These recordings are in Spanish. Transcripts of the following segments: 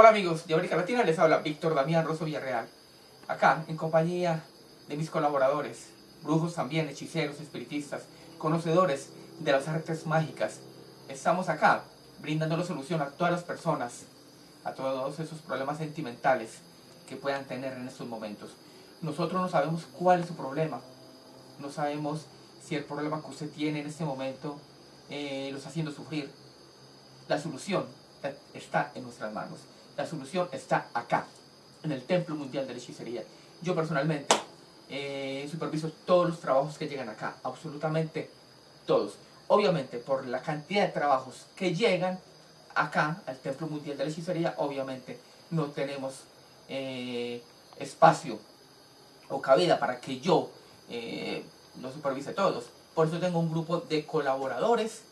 Hola amigos de América Latina, les habla Víctor Damián Rosso Villarreal. Acá, en compañía de mis colaboradores, brujos también, hechiceros, espiritistas, conocedores de las artes mágicas. Estamos acá, brindando solución a todas las personas, a todos esos problemas sentimentales que puedan tener en estos momentos. Nosotros no sabemos cuál es su problema, no sabemos si el problema que usted tiene en este momento eh, lo está haciendo sufrir. La solución está en nuestras manos. La solución está acá, en el Templo Mundial de la Hechicería. Yo personalmente eh, superviso todos los trabajos que llegan acá, absolutamente todos. Obviamente, por la cantidad de trabajos que llegan acá, al Templo Mundial de la Hechicería, obviamente no tenemos eh, espacio o cabida para que yo eh, lo supervise todos. Por eso tengo un grupo de colaboradores,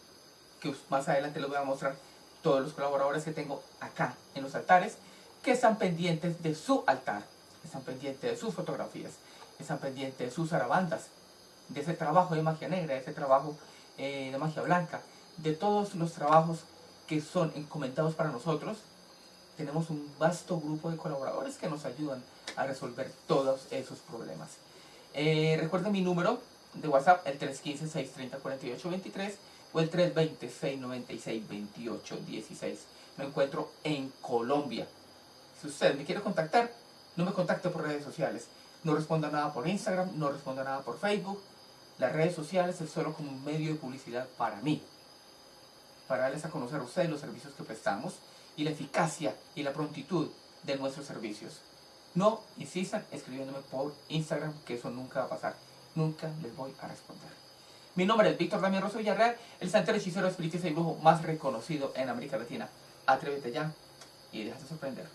que más adelante les voy a mostrar todos los colaboradores que tengo acá en los altares, que están pendientes de su altar, están pendientes de sus fotografías, están pendientes de sus arabandas, de ese trabajo de magia negra, de ese trabajo eh, de magia blanca, de todos los trabajos que son encomendados para nosotros, tenemos un vasto grupo de colaboradores que nos ayudan a resolver todos esos problemas. Eh, recuerden mi número de WhatsApp, el 315-630-4823 o el 320-696-2816. Me encuentro en Colombia. Si usted me quiere contactar, no me contacte por redes sociales. No responda nada por Instagram, no responda nada por Facebook. Las redes sociales es solo como un medio de publicidad para mí. Para darles a conocer a ustedes los servicios que prestamos y la eficacia y la prontitud de nuestros servicios. No insistan escribiéndome por Instagram, que eso nunca va a pasar. Nunca les voy a responder. Mi nombre es Víctor Damián Rosso Villarreal, el santero hechicero espiritista y brujo más reconocido en América Latina. Atrévete ya y déjate sorprender.